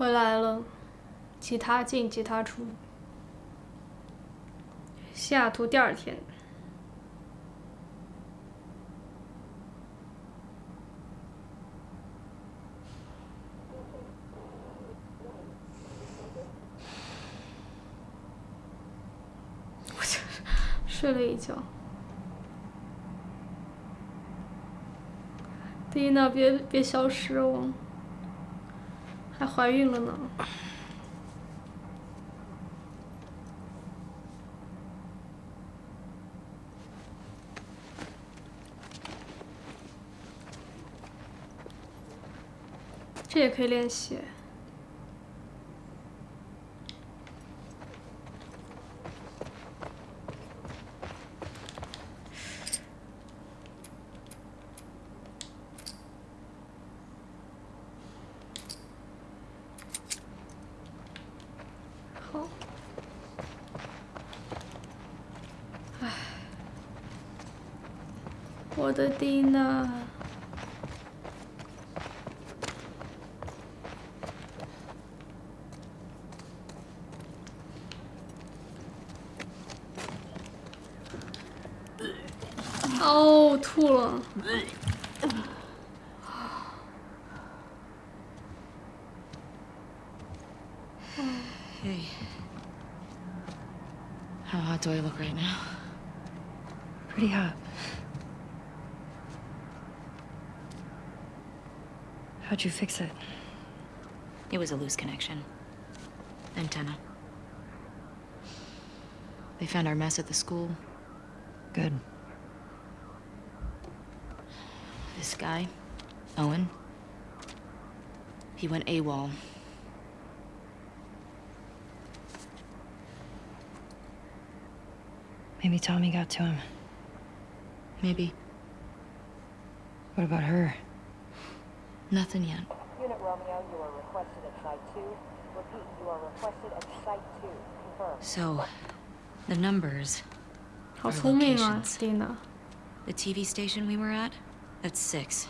回来了，吉他进，吉他出。西雅图第二天，我就睡了一觉。蒂娜，别别消失哦，还怀孕了呢。这也可以练习。我的蒂 How'd you fix it? It was a loose connection. Antenna. They found our mess at the school. Good. This guy, Owen, he went AWOL. Maybe Tommy got to him. Maybe. What about her? Nothing yet. Unit Romeo, you are requested at Site 2. Repeat, you are requested at Site 2. Confirm. So, the numbers. Our locations. The TV station we were at? That's 6.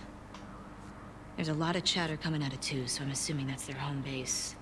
There's a lot of chatter coming out of 2, so I'm assuming that's their home base.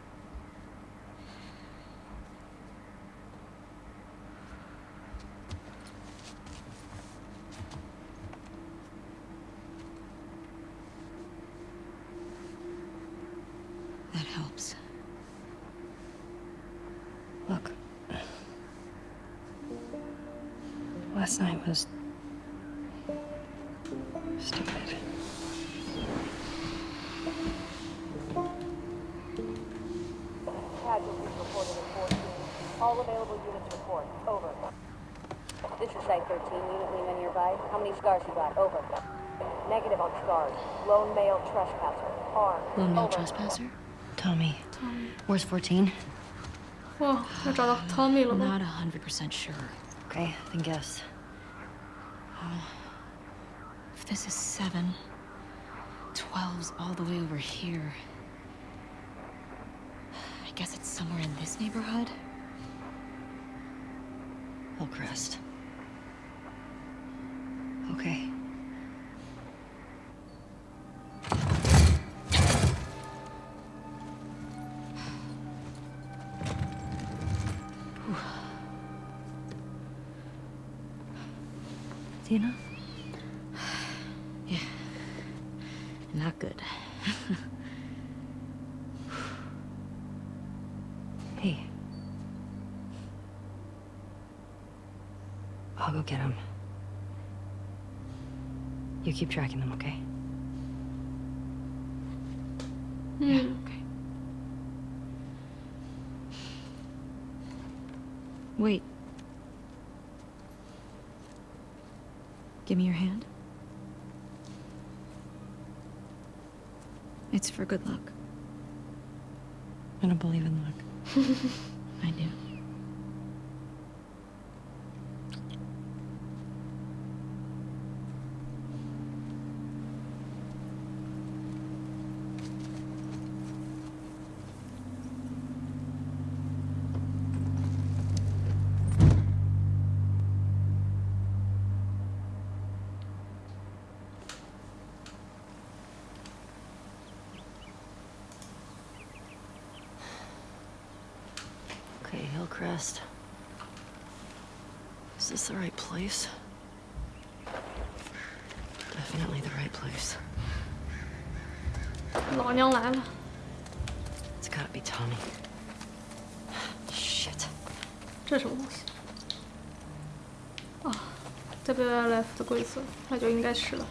14? Whoa, I draw the Tommy level. Not 100% sure. Okay, then guess. Uh, if this is 7, 12's all the way over here. I guess it's somewhere in this neighborhood. Hillcrest. Tina? Yeah. Not good. Hey. I'll go get him. You keep tracking them, okay? Yeah, okay. Wait. Give me your hand. It's for good luck. I don't believe in luck. f 的规则，那就应该是了。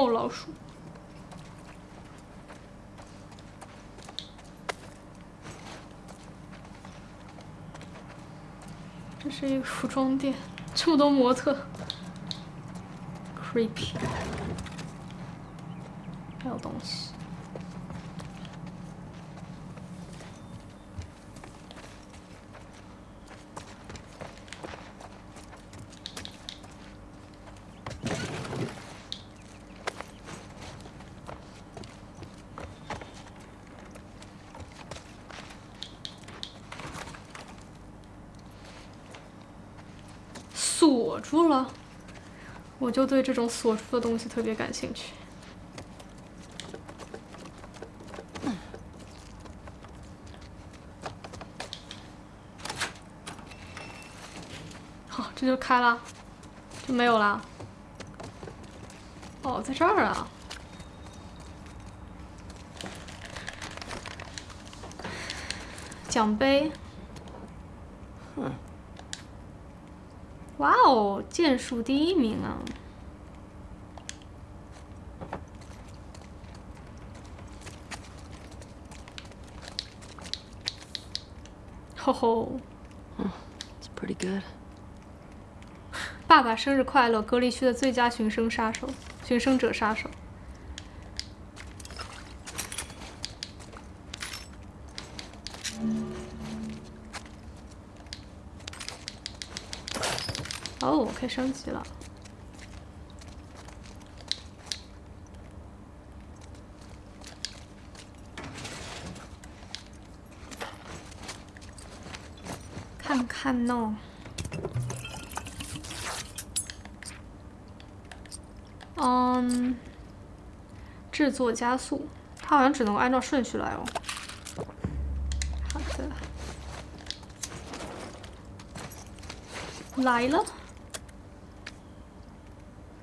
臭老鼠。这是一个服装店，这么多模特，creepy，还有东西。锁住了，我就对这种锁住的东西特别感兴趣。好，这就开了，就没有了。哦，在这儿啊。奖杯。哇哦，剑术第一名啊！吼吼，It's pretty good. 爸爸生日快乐！隔离区的最佳寻生杀手，寻生者杀手。可以升级了。看看呢。嗯，制作加速，它好像只能按照顺序来哦。好的，来了。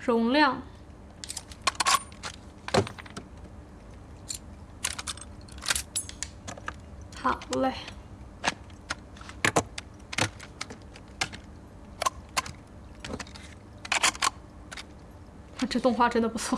容量，好嘞。这动画真的不错。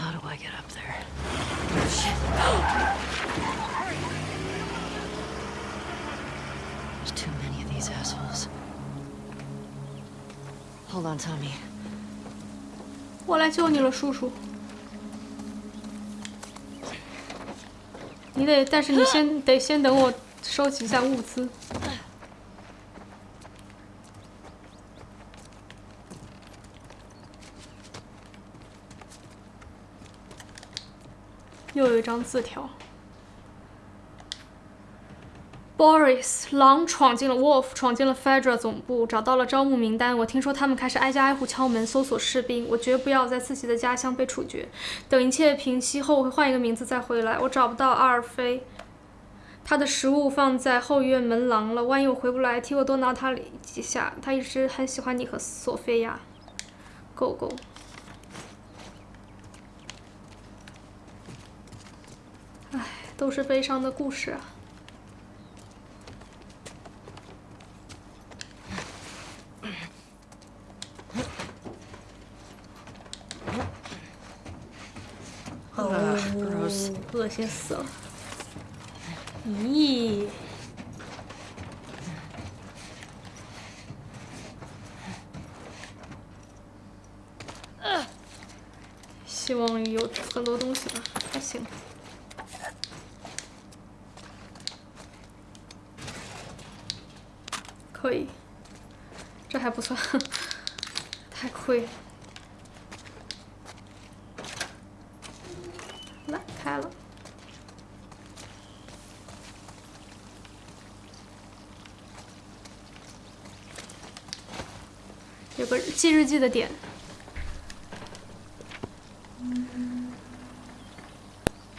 How do I get up there? There's too many of these assholes. Hold on, Tommy. 我来救你了，叔叔。你得，但是你先得先等我收集一下物资。 一张字条。Boris，狼闯进了 Wolf，闯进了 Fedra 总部，找到了招募名单。我听说他们开始挨家挨户敲门，搜索士兵。我绝不要在自己的家乡被处决。等一切平息后，我会换一个名字再回来。我找不到阿尔菲，他的食物放在后院门廊了。万一我回不来，替我多挠他几下。他一直很喜欢你和索菲亚。狗狗。都是悲伤的故事啊。恶心死了！咦，希望有很多东西吧，还行，可以，这还不算，太亏。来，开了。有个记日记的点。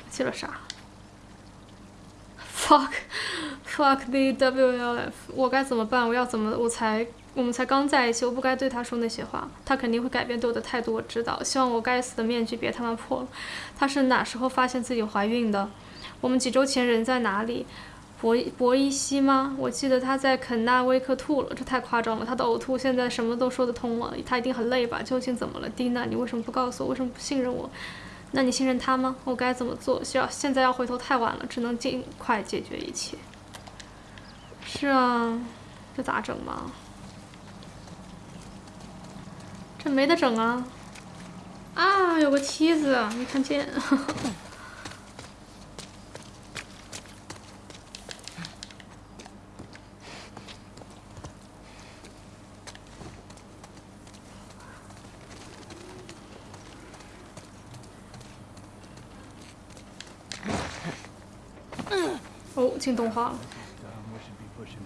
记了啥？Fuck, fuck the WLF！我该怎么办？我要怎么？我才我们才刚在一起，我不该对他说那些话。他肯定会改变对我的态度，我知道。希望我该死的面具别他妈破了。他是哪时候发现自己怀孕的？我们几周前人在哪里？博博伊西吗？我记得他在肯纳威克吐了，这太夸张了。他的呕吐现在什么都说得通了，他一定很累吧？究竟怎么了，蒂娜？你为什么不告诉我？为什么不信任我？那你信任他吗？我该怎么做？需要现在要回头太晚了，只能尽快解决一切。是啊，这咋整嘛？这没得整啊！啊，有个梯子，没看见。哦，进动画了，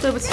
对不起。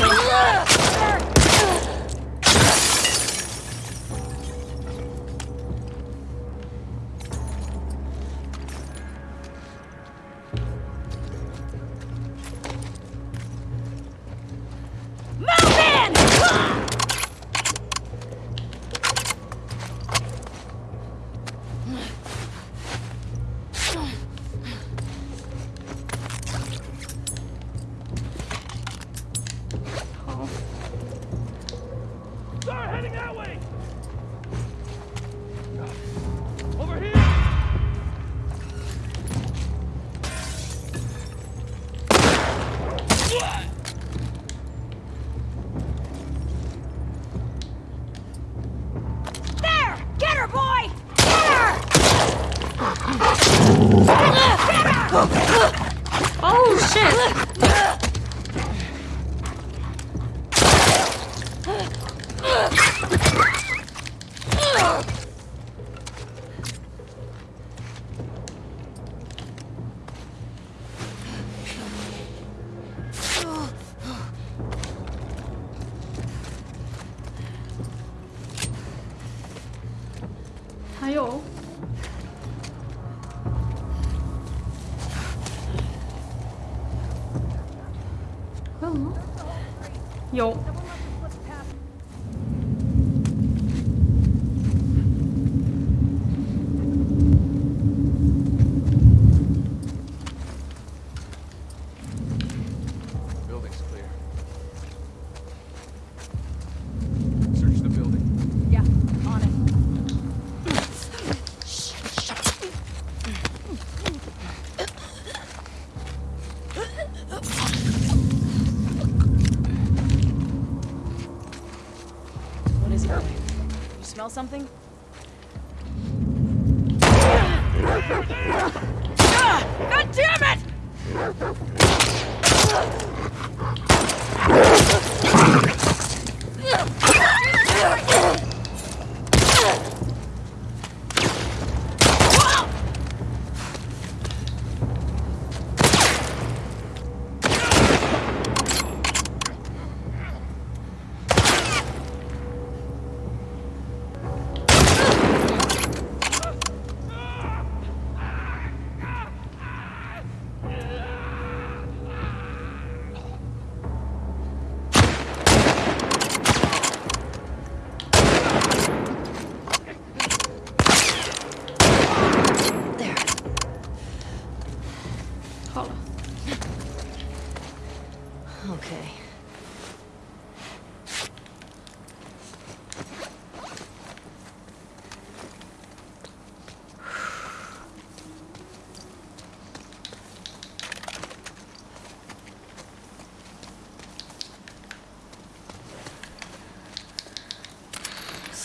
Something?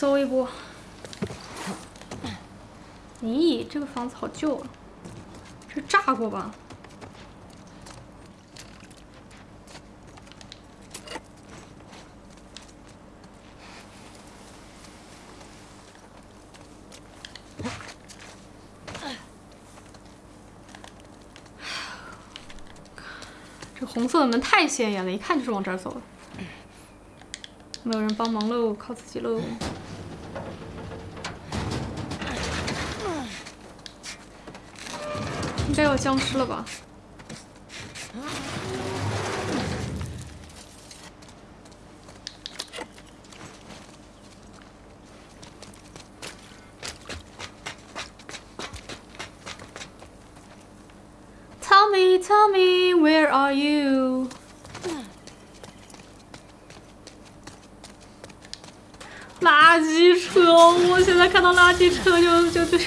搜一波。咦，这个房子好旧啊，是炸过吧？这红色的门太显眼了，一看就是往这儿走的。没有人帮忙喽，靠自己喽。应该有僵尸了吧？Tell me, tell me, where are you？垃圾车，我现在看到垃圾车就就就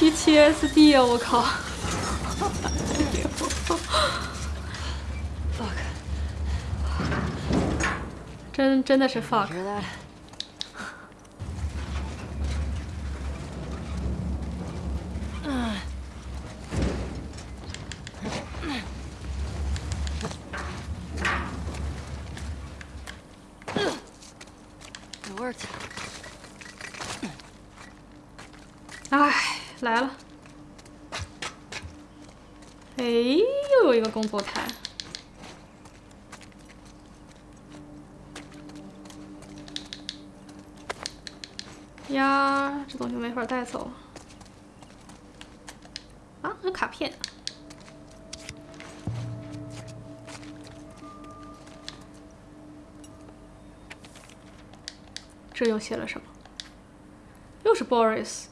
PTSD 啊！我靠！Fuck. 真真的是 fuck。写了什么？又是 Boris。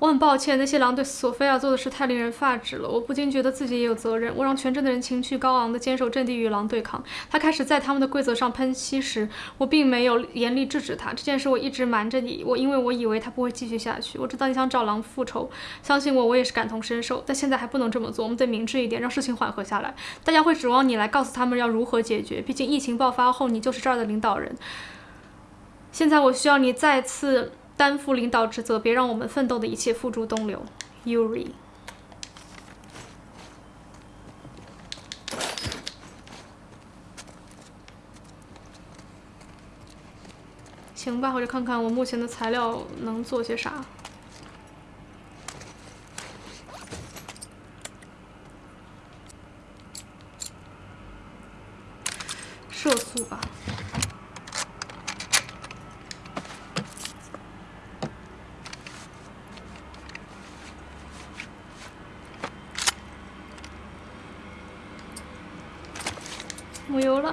我很抱歉，那些狼对索菲亚做的事太令人发指了。我不禁觉得自己也有责任。我让全镇的人情绪高昂地坚守阵地与狼对抗。他开始在他们的规则上喷漆时，我并没有严厉制止他。这件事我一直瞒着你，我因为我以为他不会继续下去。我知道你想找狼复仇，相信我，我也是感同身受。但现在还不能这么做，我们得明智一点，让事情缓和下来。大家会指望你来告诉他们要如何解决。毕竟疫情爆发后，你就是这儿的领导人。现在我需要你再次。担负领导职责，别让我们奋斗的一切付诸东流，Yuri。行吧，我就看看我目前的材料能做些啥。射速吧。没有了。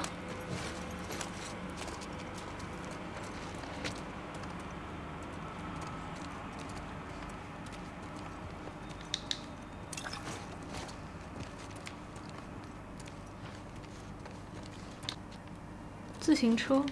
自行车。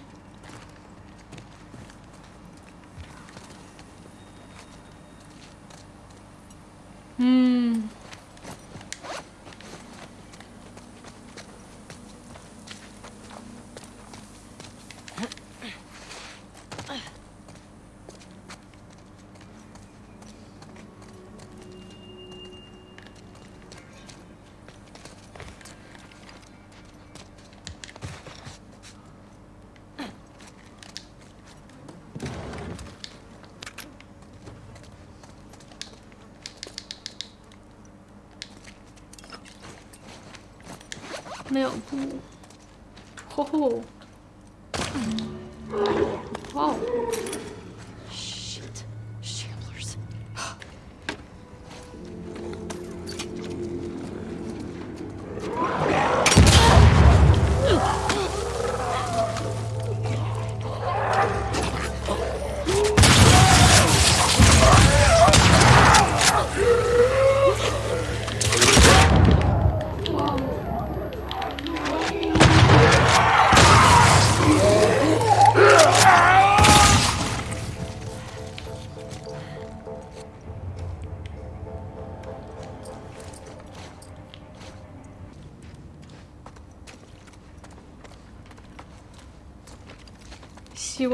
没有布。吼吼。哇哦，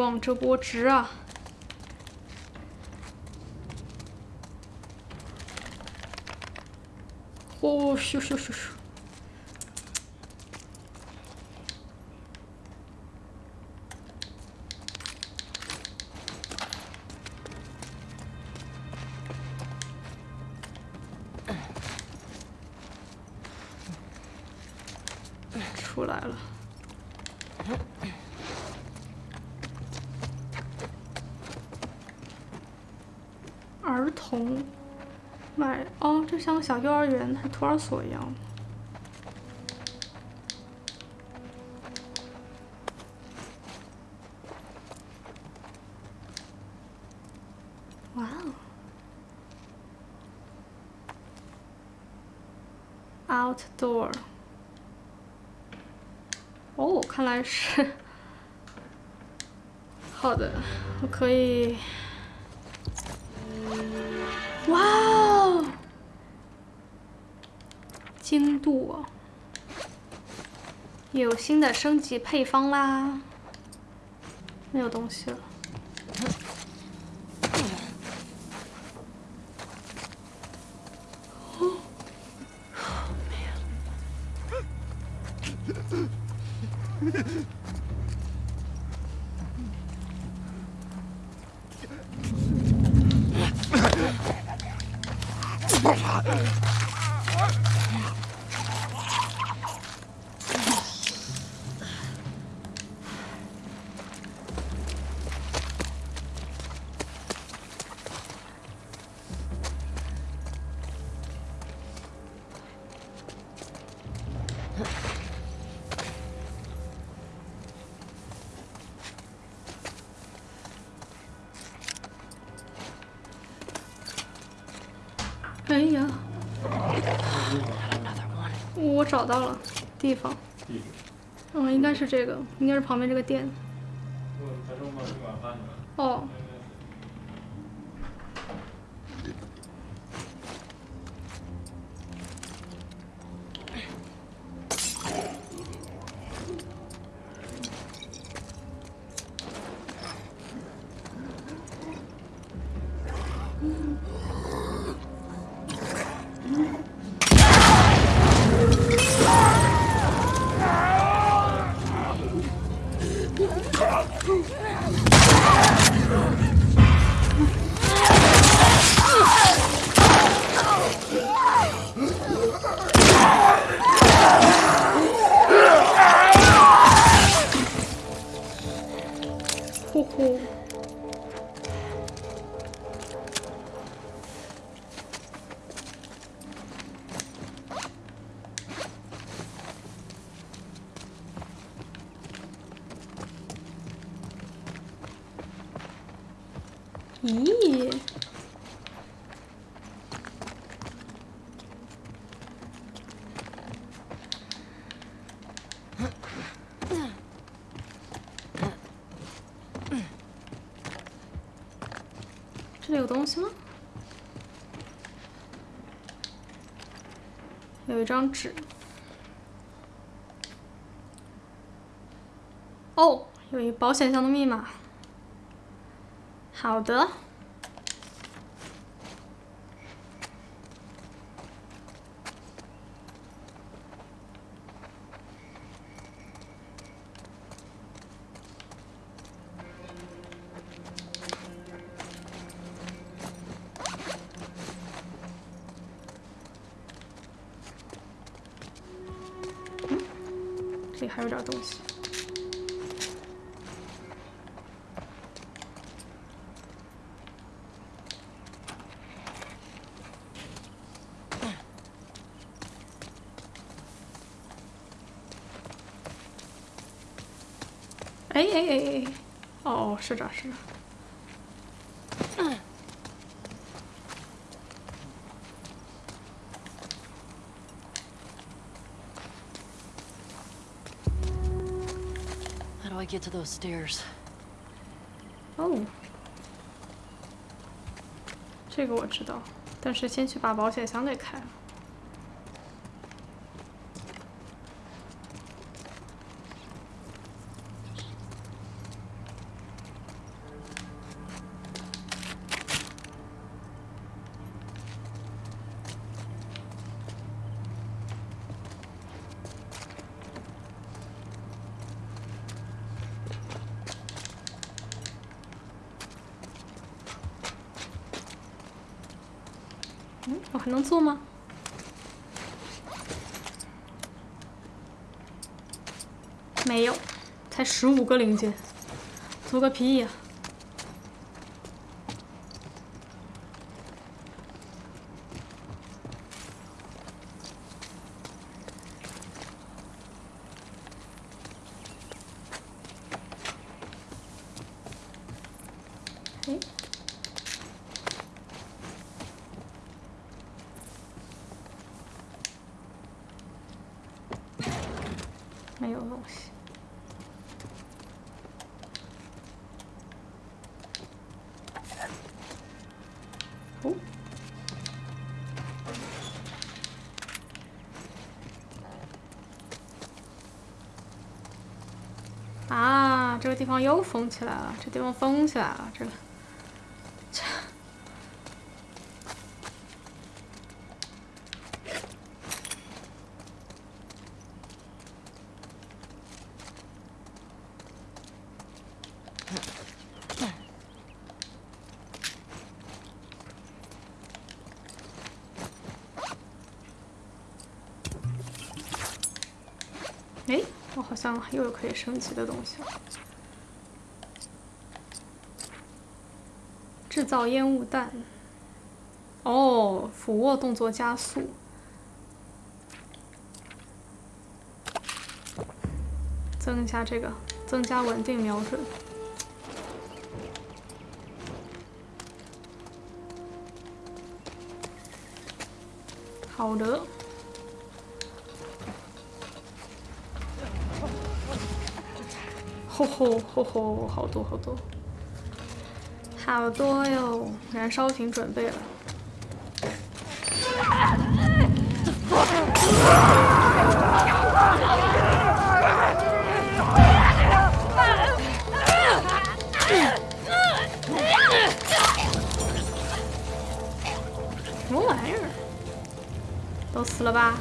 望这波值啊！呼，咻咻咻咻！人还是托儿所一样。哇哦，outdoor。哦，看来是 好的，我可以。哇哦，精度，有新的升级配方啦，没有东西了。到了地方。嗯，应该是这个，应该是旁边这个店。张纸。哦，有一保险箱的密码。好的。东西。哎哎哎哎！哦，是这是这 get to those stairs? 哦，这个我知道，但是先去把保险箱给开了。嗯，做吗？没有，才十五个零件，做个屁呀、没有东西。哦，啊，这个地又封起来了，这地方封起来了，这个。这哎，我好像又有可以升级的东西了。制造烟雾弹。哦，俯卧动作加速。增加这个，增加稳定瞄准。好的。吼吼吼吼，好多好多，好多哟！燃烧瓶准备了。什么玩意儿？都死了吧？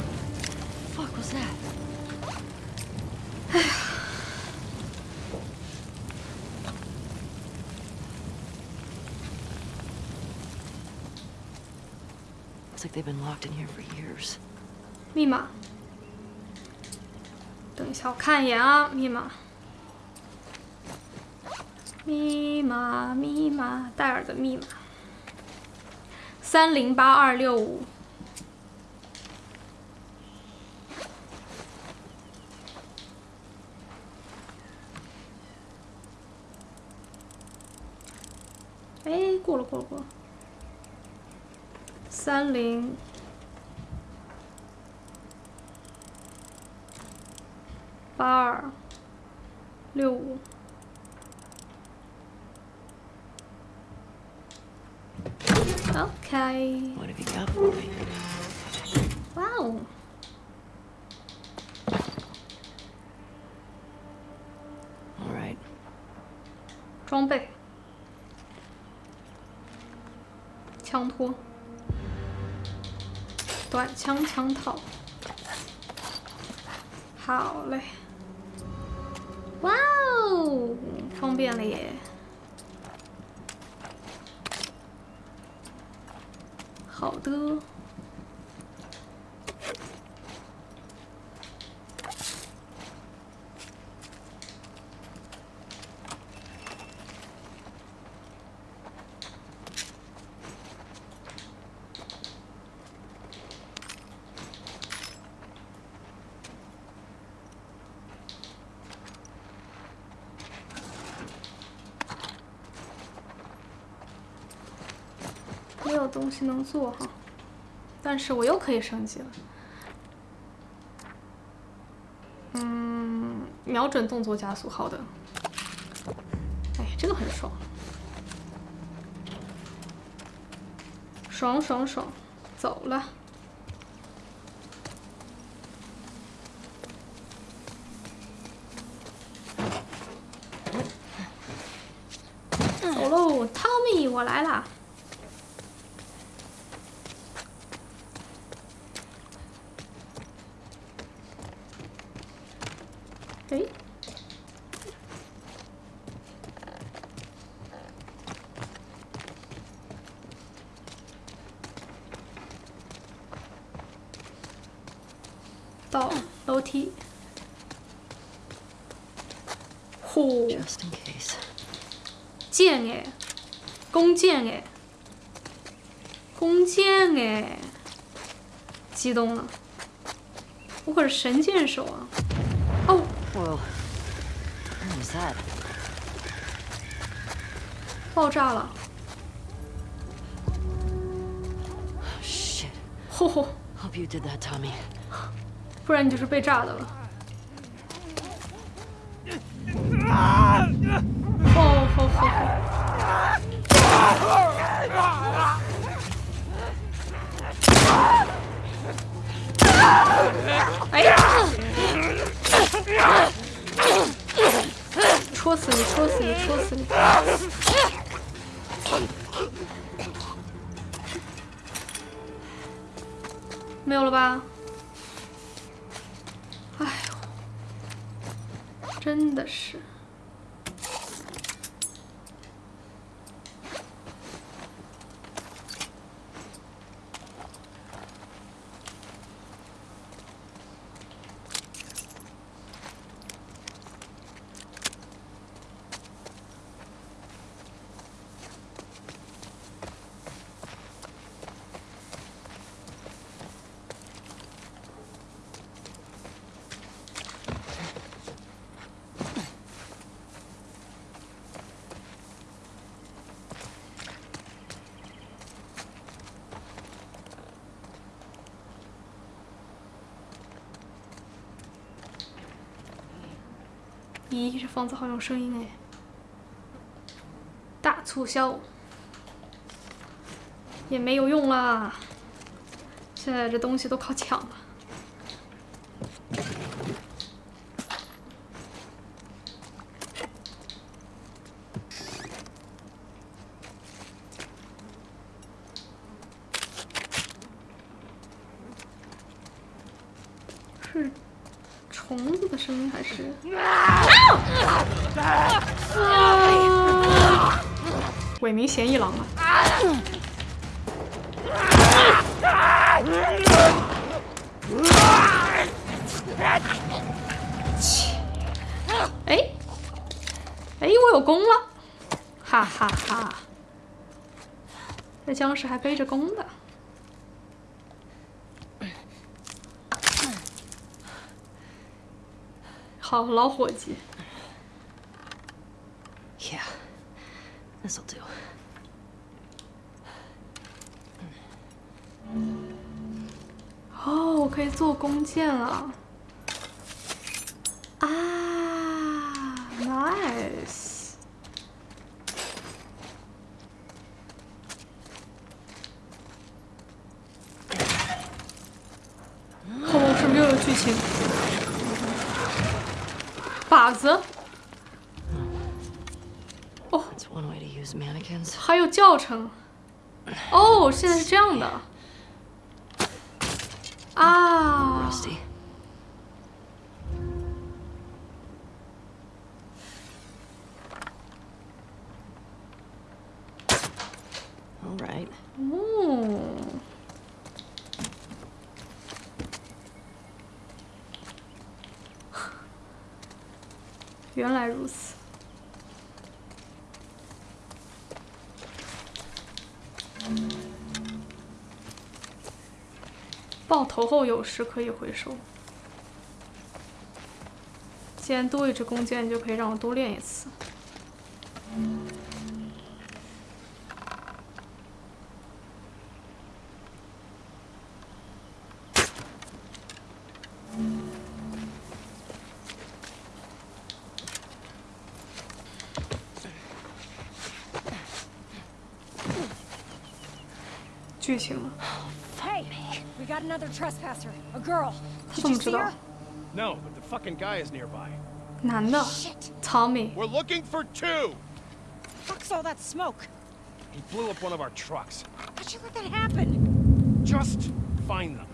Fuck was that? Looks like they've been locked in here for years. 密码。等一下，我看一眼啊，密码。密码，密码，戴尔的密码。三零八二六五。哎，过了，过了，过了。三零八二六五。Right. 装备，枪托，短枪枪套，好嘞，哇哦，方便了耶，好的。东能做哈，但是我又可以升级了。嗯，瞄准动作加速，好的。哎，这个很爽，爽爽爽，走了。走喽，汤米，我来啦！哎，到楼梯。呼，剑哎，弓箭哎，弓箭哎，激动了，我可是神箭手啊！哦。爆炸了！吼吼！Hope you did that, Tommy. 不然你就是被炸的了。吼吼吼吼！哎呀！戳死你！戳死你！戳死你！没有了吧？哎呦，真的是。咦，这房子好有声音哎！大促销也没有用啦，现在这东西都靠抢了。是虫子的声音还是？伪名嫌疑狼啊！切哎，哎，我有弓了，哈哈哈！这僵尸还背着弓的。好，老伙计。做弓箭了啊，nice！后面是不是又有剧情？靶子？哦，还有教程。哦，现在是这样的。啊，Rusty. All right. 哦，原来如爆头后有时可以回收。既然多一支弓箭就可以让我多练一次。剧情了 got another trespasser, a girl. Did you see her? No, but the fucking guy is nearby. Nah, no. Tommy, we're looking for two. Fuck's all that smoke. He blew up one of our trucks. How'd you let that happen? Just find them.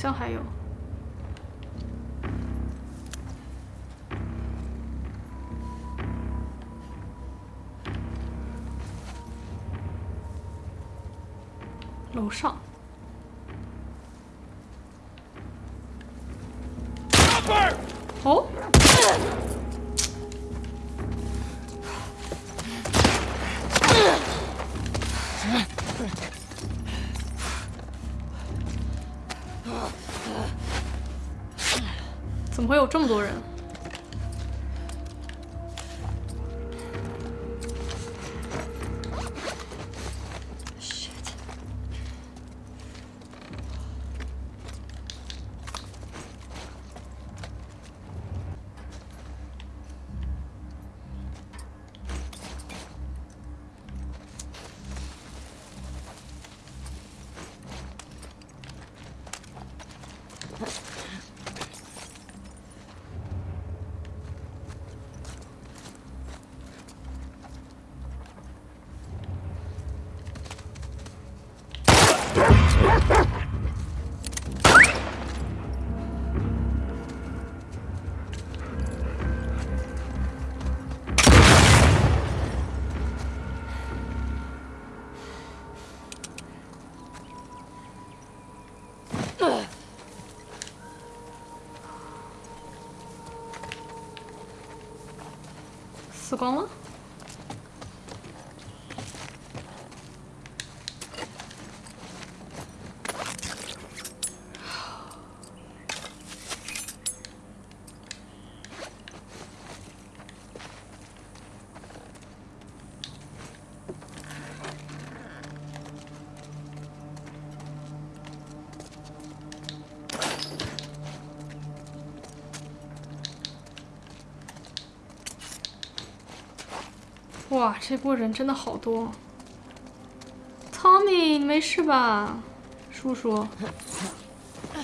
像还有。楼上。哦。会有这么多人？死哇，这波人真的好多。Tommy 没事吧？叔叔。这。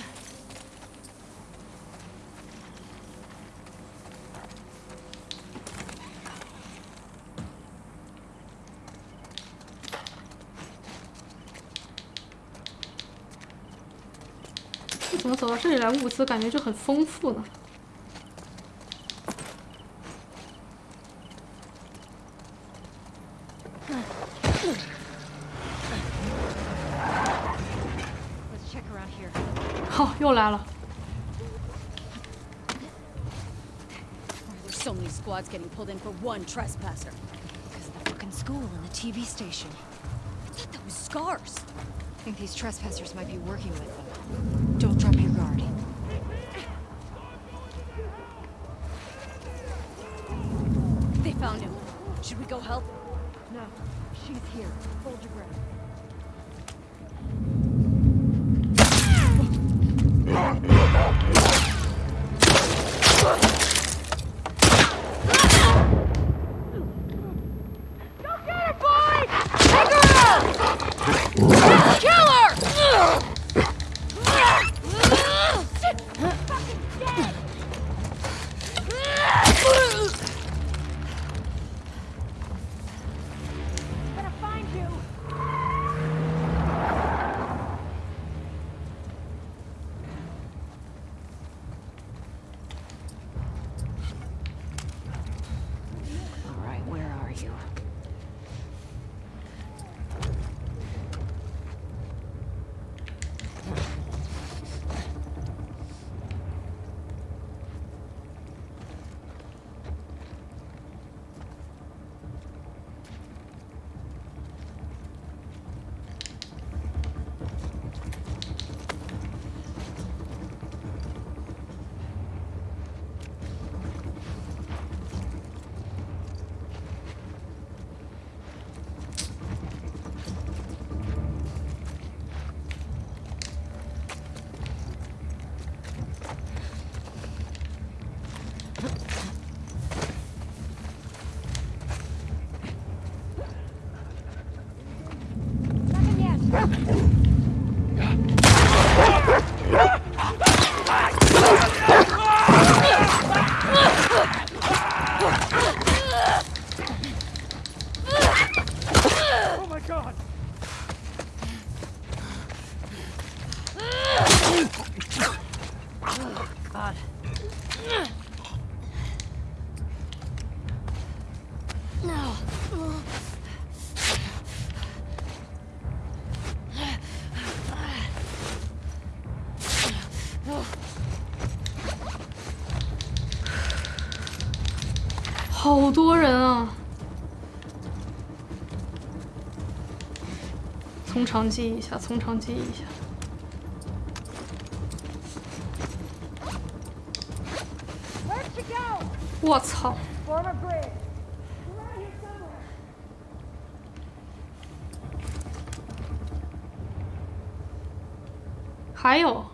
怎么走到这里来，物资感觉就很丰富呢？来了。There's so many squads getting pulled in for one trespasser. Because of the fucking school and the TV station. I thought that was scars. I think these trespassers might be working with them. Don't drop your guard. They found him. Should we go help? No, she's here. Hold your breath. 长计议一下，从长计议一下。我操！还有，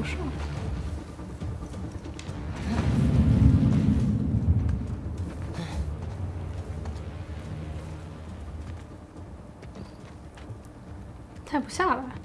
不是太不下了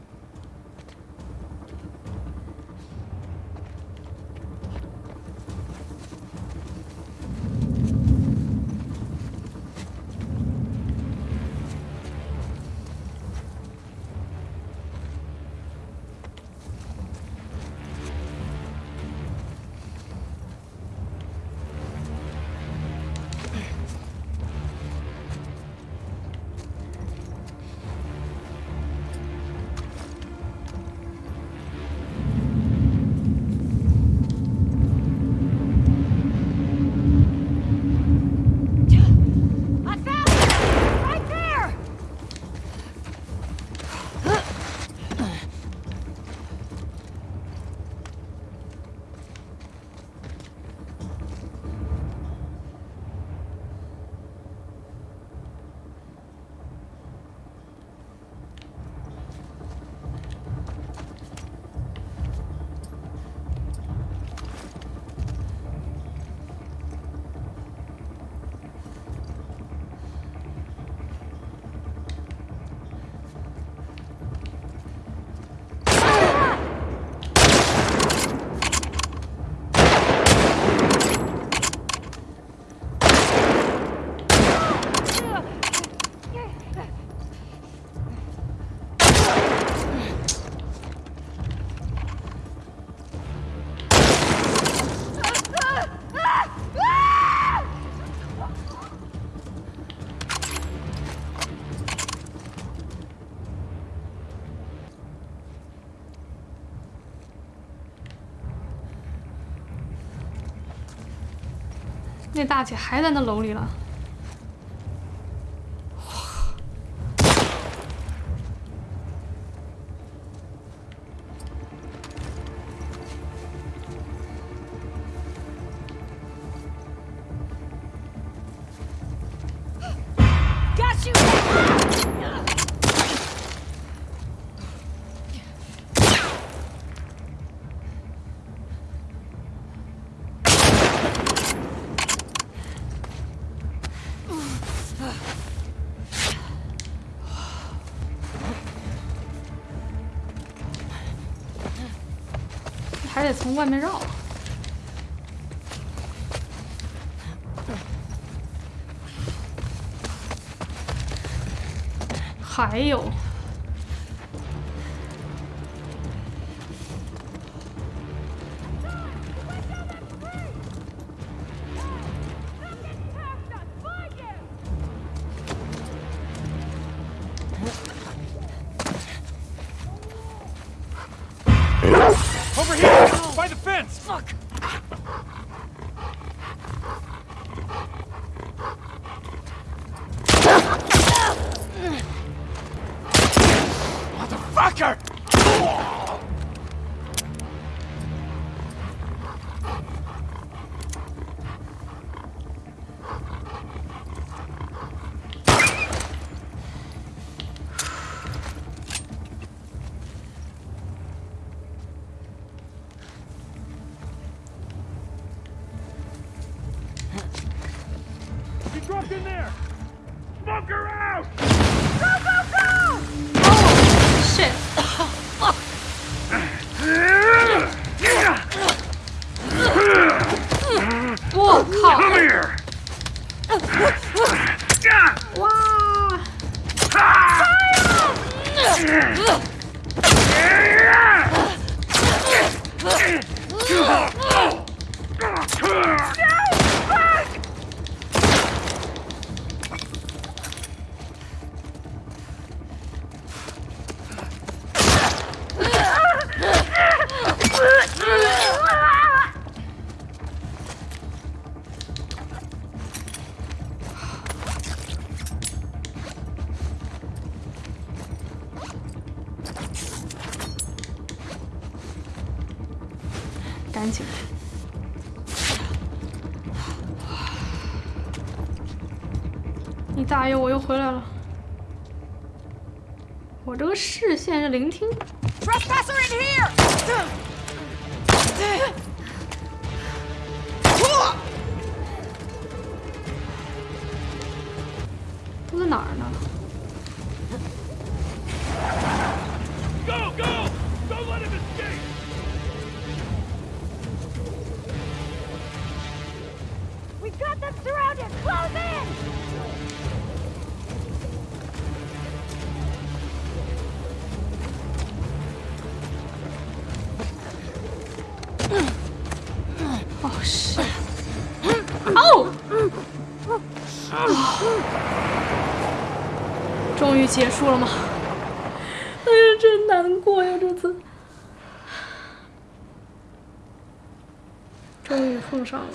那大姐还在那楼里了。得从外面绕。还有我这个视线是聆听，Trespasser in here! 都在哪儿呢？结束了吗？哎呀，真难过呀！这次终于碰上了。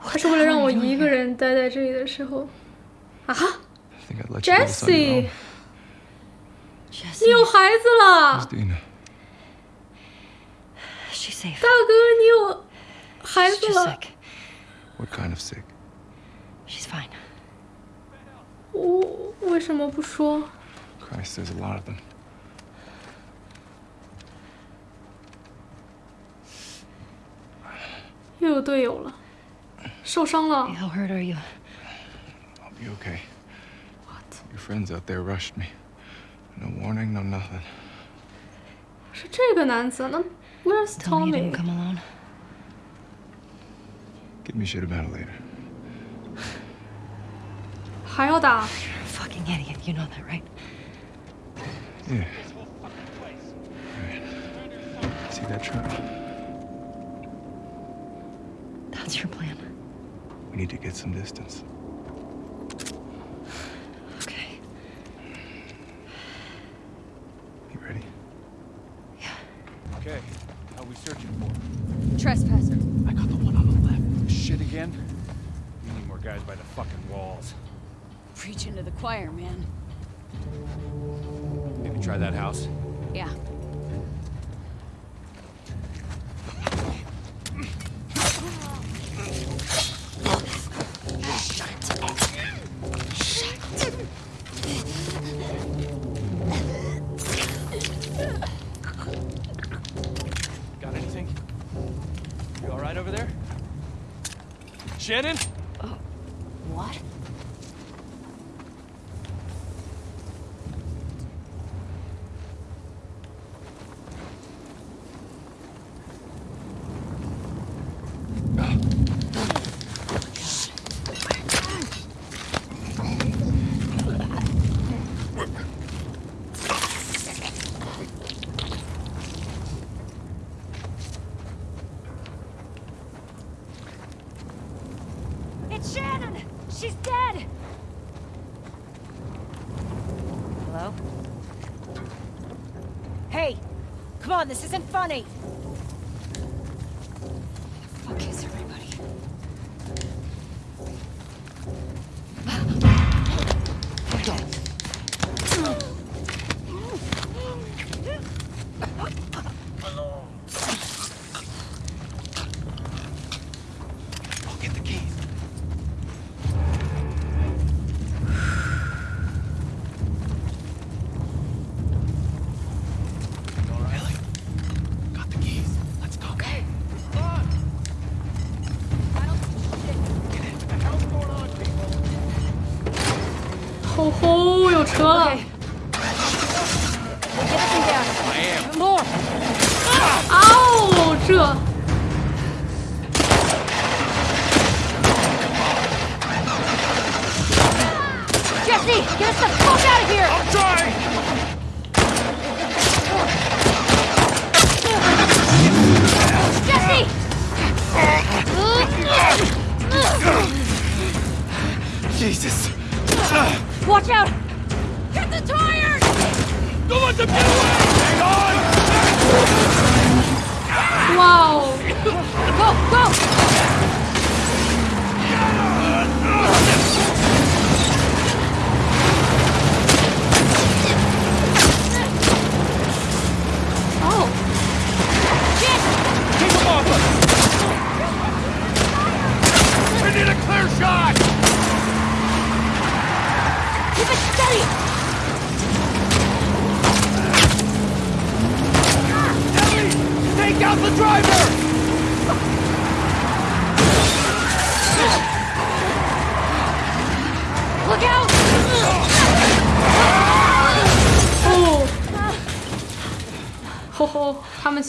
他是为了让我一个人待在这里的时候啊，Jesse，你有孩子了，大哥，你有孩子了。我为什么不说？ Christ, there's a lot of them. 又有队友了，受伤了。 How hurt are you? I'll be okay. Your friends out there rushed me. No warning, no nothing. 是这个男子，那 Where's Tell me you Tommy？ didn't come alone. Give me shit about it later. 하여다. You're a fucking idiot. You know that, right? Yeah. Right. See that truck? That's your plan. We need to get some distance. choir, man. Maybe try that house? Yeah.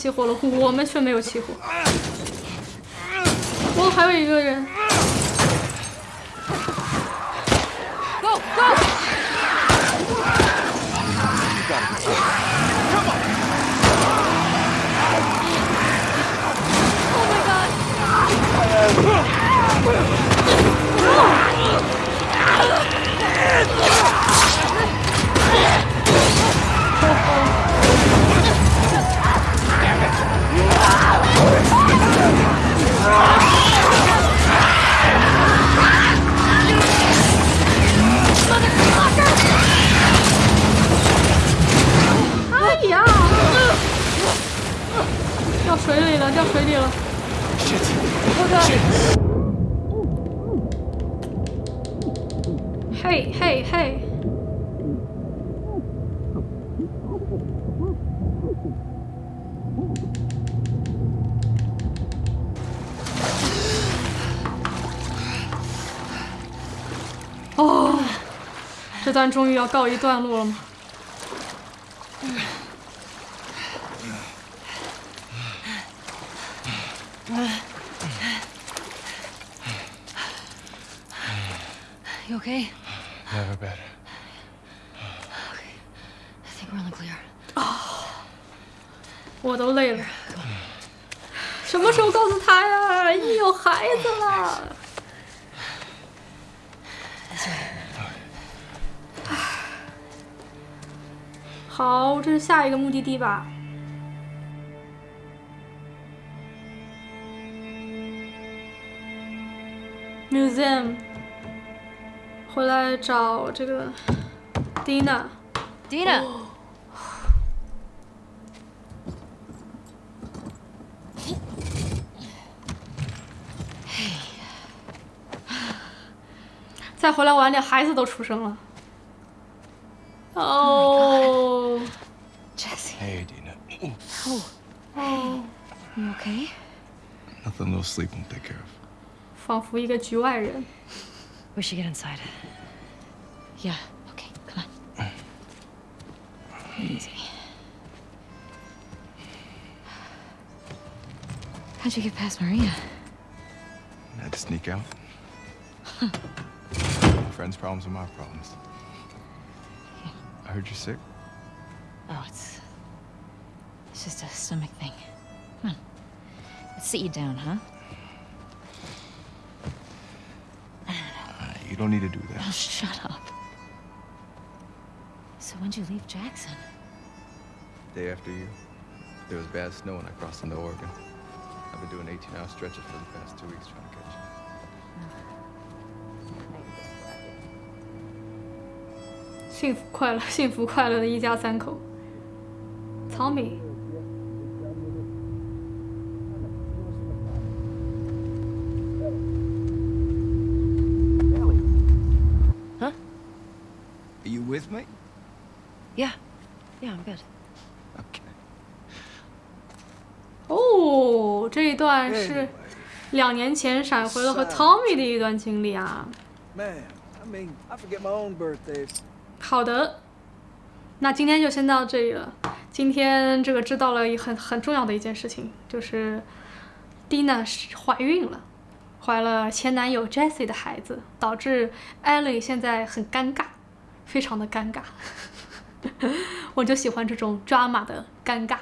起火了我们却没有起火。哦还有一个人。终于要告一段落了吗？一个目的地吧。museum 回来找这个 Dina Dina 再回来晚点，孩子都出生了。哦。Jesse. Hey, Dina. Oh. You okay? Nothing little sleep won't take care of. 仿佛一个局外人。 We should get inside. Yeah, okay, come on. Easy. How'd you get past Maria? Had to sneak out. Friends' problems are my problems. I heard you're sick. Oh, it's. It's just a stomach thing. Come on. Let's sit you down, huh? Uh, you don't need to do Oh, that. shut up. So when'd you leave Jackson? Day after you, there was bad snow and I crossed into Oregon. I've been doing 18-hour stretches for the past two weeks trying to catch you. 幸福快乐、幸福快乐的一家三口。 Tommy， Huh? Are you with me? Yeah. Yeah, I'm good. Okay. 哦，这一段是两年前闪回了和 Tommy 的一段经历啊。 Man, I mean, I forget my own birthday. 好的，那今天就先到这里了。 今天这个知道了一很很重要的一件事情，就是 Dina 是怀孕了，怀了前男友 Jessie 的孩子，导致 Ellie 现在很尴尬，非常的尴尬。我就喜欢这种 drama 的尴尬。